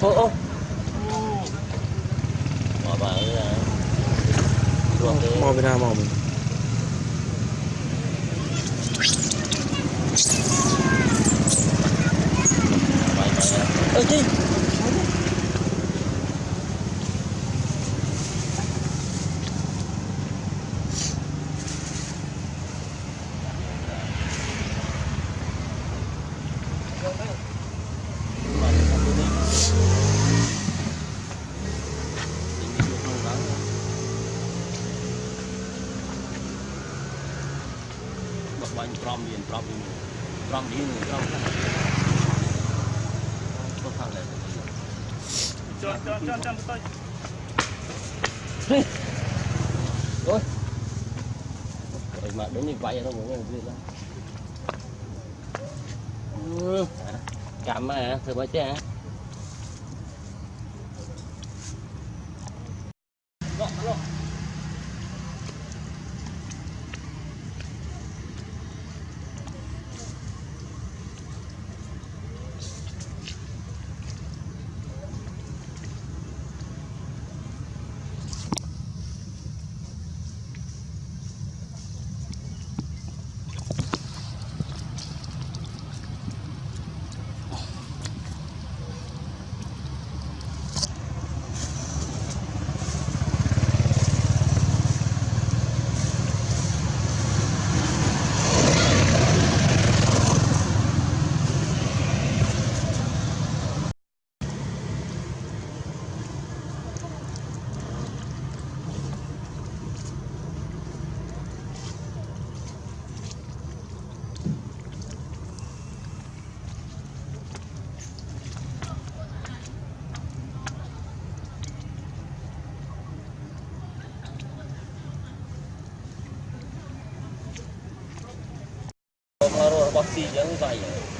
ô ô. Mò bà ơi mò bên nào mò mình ơ chi and from here, from here, from here, from here. Cho, cho, cho, cho, cho. Rồi. Rồi mà đến như vậy nó cũng biết lắm. Cảm ơn, thử bớt chứ hả? 我自己大人。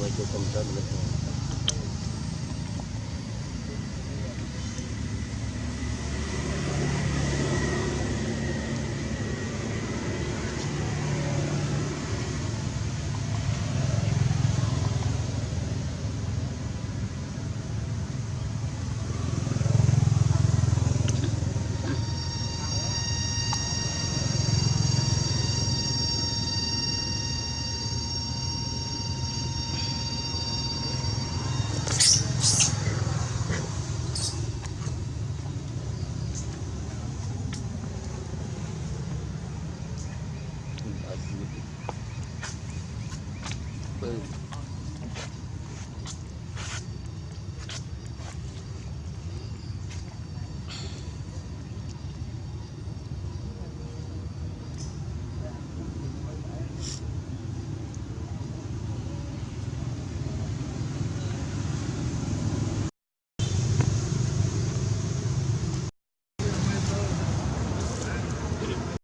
like it comes the